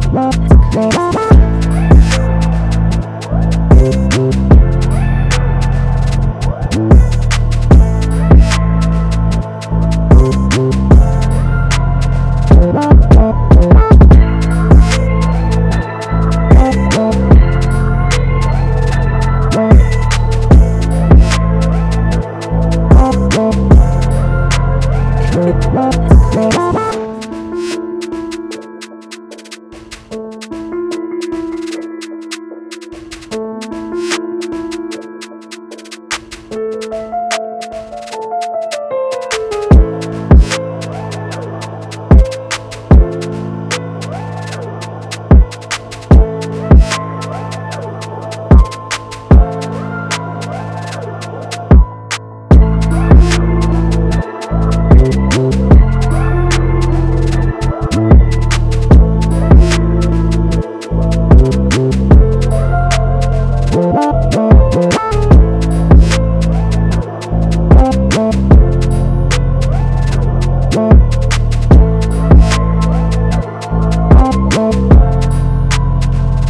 Oh.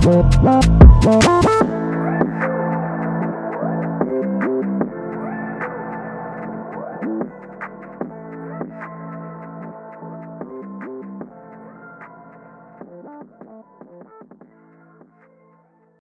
Bye.